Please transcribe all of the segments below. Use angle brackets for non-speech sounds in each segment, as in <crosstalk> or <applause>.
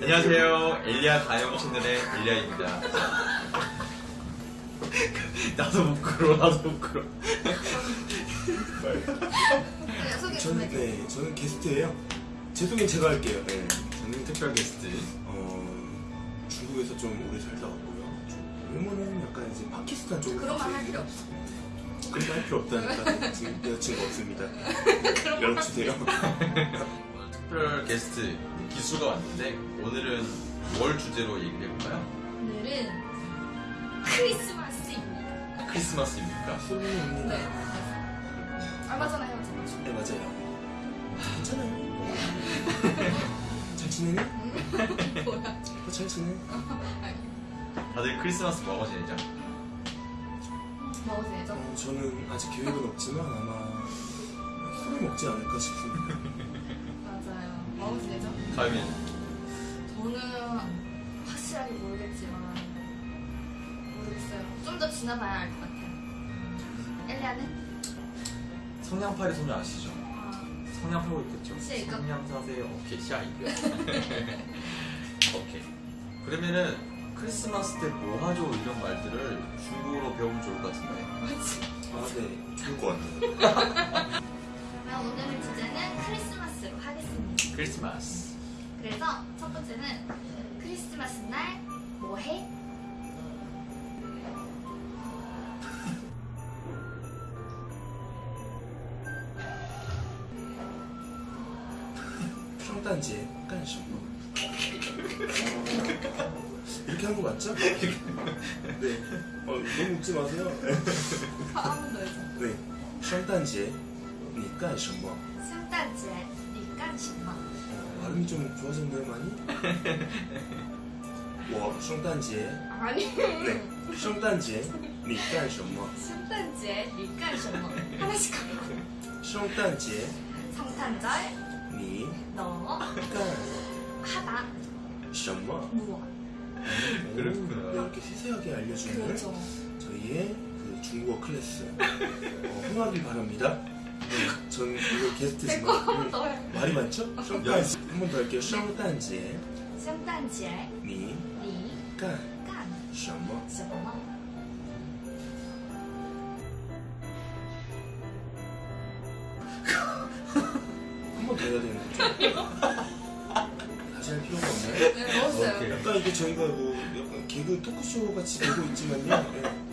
안녕하세요. 엘리아 가영 채널의 엘리아입니다. <laughs> 나도 부끄러워, 나도 부끄러워. 네, 소개 좀 저는 해줘. 네, 저는 게스트예요. 제 소개는 제가 할게요. 네. 저는 특별 게스트. 어, 중국에서 좀 오래 살다 왔고요. 좀 외모는 약간 이제 파키스탄 쪽으로. 그런 말할 가서 필요 없어. 그런 말 필요 없다니까. 지금 여자친구 없습니다. <laughs> 연락 주세요. 특별 게스트 기수가 왔는데 오늘은 뭘 주제로 얘기를 해볼까요? 오늘은 크리스마스입니다. 크리스마스입니까? 소민입니다. 네. 얼마 전에 헤어졌죠. 네, 맞아요. 괜찮아요. 잘 지내니? 음? <laughs> 뭐야? 어, 잘 지내? 다들 크리스마스 뭐하고 지내죠? 먹어도 되죠? 어, 저는 아직 계획은 없지만 아마 술을 먹지 않을까 싶습니다. <laughs> 먹어도 되죠? 가위는 저는 확실하게 모르겠지만 모르겠어요. 좀 더 지나봐야 알 것 같아요. 엘리아는? 성냥팔이 소녀 아시죠? 아, 성냥 팔고 있겠죠? 시아 이거? 성냥 사세요. 오케이, 시아 이거. <laughs> <laughs> 오케이. 그러면은 크리스마스 때 뭐 하죠? 이런 말들을 중국어로 배우면 좋을 것 같은데. 뭐지? 아, 네. 좋을 것 같아요. 크리스마스. 그래서 첫 번째는 크리스마스 날 뭐 해? 성탄节干什么? 이렇게 한 거 맞죠? 네. 어, 너무 웃지 마세요. 한번더 해줘. 네. 圣诞节你干什么? 성탄제 니깐什么? 어, 발음이 좀 좋아졌나요, 많이? <laughs> 와, 圣诞节 아니. 네. 圣诞节你干什么? 성탄제 니깐什么? 하나씩 하고. 圣诞节 성탄절 你 너 干 하다 什么? 무엇? 그렇구나. 네, 이렇게 세세하게 알려주는 그렇죠. 저희의 그 중국어 클래스 어, 흥하길 바랍니다. 네, 전 이거 게스트지만 내거 한 번 음, 더 해. 말이 많죠? 圣诞节 한번 더 할게요. 圣诞节 성탄제 你 니 干 깐 什么?什么? 한 번 더 해야 되는 거죠? 다시 할 필요가 없나요? 네, 먹었어요. 오케이. 약간 이게 저희가 뭐 약간 개그 토크쇼 같이 되고 있지만요. 네.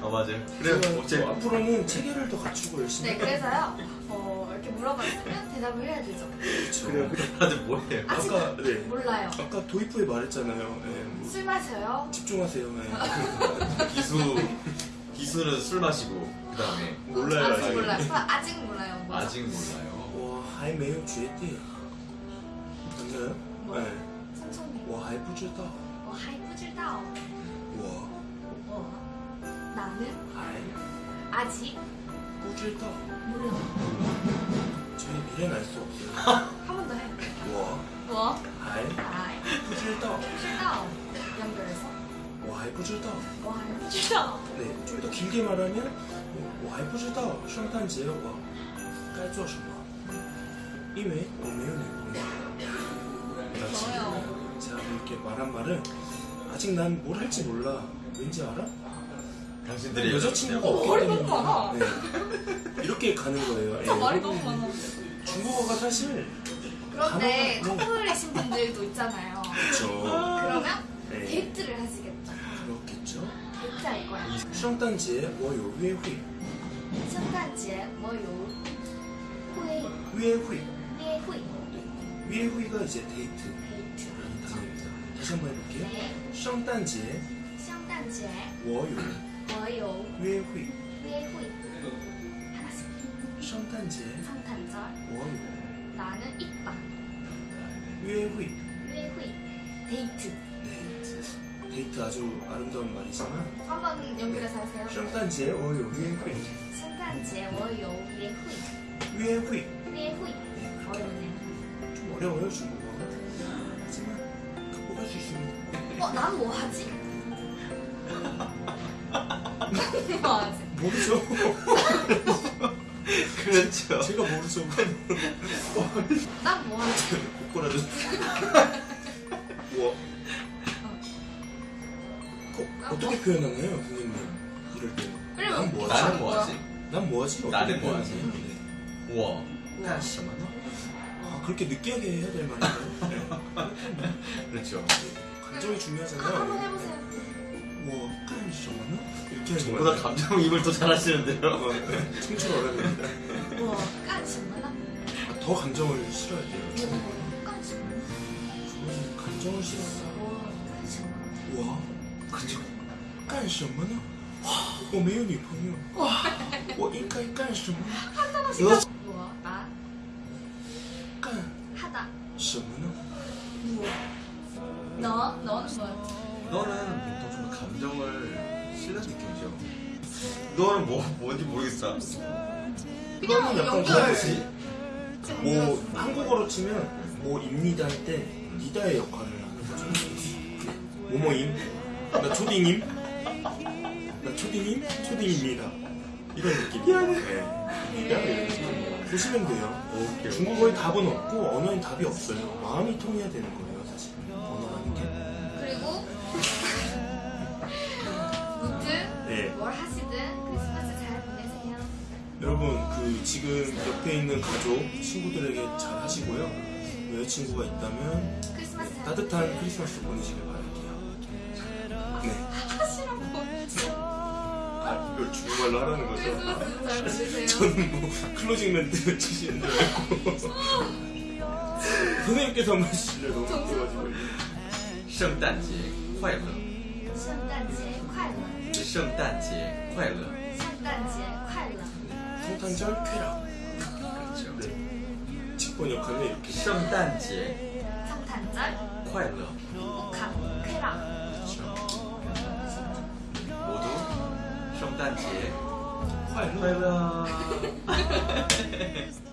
어, 맞아요. 제가 그래, 뭐 어째 앞으로는 체계를 더 갖추고 열심히 네, 그래서요. 어, 이렇게 물어봤으면 대답을 해야 되죠. 그렇죠. 그래요. 다들 뭐해요? 아직 아까 네. 몰라요. 아까 도이프에 말했잖아요. 네, 뭐 술 마셔요. 집중하세요. 네. <laughs> 기수, 기수는 술 마시고, 그 다음에 몰라요. 아직 아직. 몰라요. 아직 몰라요. 뭐죠? 아직 몰라요. 我还没有决定. 맞나요? 뭐? 네. 천천히. 我还不知道.我还不知道.我 뭐? 나는 还 아직 不知道. 몰라. 저희 미래는 알 수 없어요. 한 번 더 해. 我我还还不知道.不知道. 연결해서 我还不知道.我还不知道. 네, 좀 더 길게 말하면 我还不知道圣诞节我该做什么.因为我没有女朋友. 좋아요. 제가 이렇게 말한 말은 아직 난 뭘 할지 몰라. 왠지 알아? 당신들의 여자친구가 어, 없기 말이 때문에 너무 많아. 네. 이렇게 가는 거예요. 저 예, 말이 여러분, 너무 많아. 중국어가 사실 그런데 단어가- 네. 커플이신 분들도 있잖아요. 그렇죠. 그러면 네. 데이트를 하시겠죠. 그렇겠죠. 데이트 할 거야. 圣诞节我有约会 성탄제 뭐요? 회, 约会 예회,约会가 이제 데이트 데이트. 라는 단어입니다. 다시 한번 해볼게요. 네. 圣诞节 성탄제 我有 저요. 회회. 회회. 하나씩. 성탄제. 성탄절. 원. 나는 있다. 회회. 회회. 데이트. 데이트. 데이트 아주 아름다운 말이지만. 한번 연결해서 하세요. 성탄절 월요 회회. 성탄제. 월요 회회. 회회. 회회. 어렵네요. 좀 어려워요 중국어. 하지만 극복할 수 있습니다. 어, 난 뭐 하지? 아, 모르죠. <laughs> 그렇죠. 제가 모르죠. 딱 뭐야? 코코라도. 우와. 어, 떻게 표현하나요, 선생님? 이럴 때. 난 뭐하지? 나는 뭐하지? 뭐 난 뭐하지? 나는 뭐하지? 우와. 난 진짜 많아. 아, 그렇게 느끼하게 해야 될 말인가요? <laughs> 네. 그렇죠. 네. 감정이 중요하잖아요. 한번 해보세요. 뭐, 깐시어머나? 이렇게 하는 저보다 거예요. 감정입을 더 잘하시는데요. 어, 네. 청춘 어른입니다. 我干什么呢? 더 감정을 실어야 돼요. 我干什么呢? 저는 감정을 실었어. 我干什么呢? 와, 그죠? 干什么呢? 와, 我没有女朋友. 와, 我应该干什么? 我나 干 하다. 什么呢? 너 너는 뭐야? 너는 보통 좀 감정을 실는 느낌이죠. 너는 뭐 뭔지 모르겠어. 이거는 약간. 그거지. 뭐 한국어로 치면 뭐 입니다 할 때 니다의 역할을 하는 거죠. 뭐뭐임, 나 초딩임, 나 초딩임, 초딩입니다. 이런 느낌이에요. 네. 느낌. 보시면 돼요. 오케이. 중국어에 답은 없고 언어엔 답이 없어요. 마음이 통해야 되는 거예요, 지금 옆에 있는 가족 친구들에게 잘 하시고요 여자친구가 있다면 크리스마스 잘 따뜻한 크리스마스 보내시길 바랄게요 네. 하시라고. 아 이걸 중국말로 하라는 거죠? 크리스마스 잘 보내세요. 저는 뭐 클로징 멘트 치시는 줄 알고 선생님께서 한번 해주실래요? 너무 웃겨가지고 圣诞节快乐，圣诞节快乐，圣诞节快乐。圣诞节快乐。 성탄절 쾌락 그렇죠. 네. 직본 역할은 이렇게 성탄절. 성탄절? 쾌락 복합 쾌락. 모두 성탄절. 쾌락 <laughs> <laughs>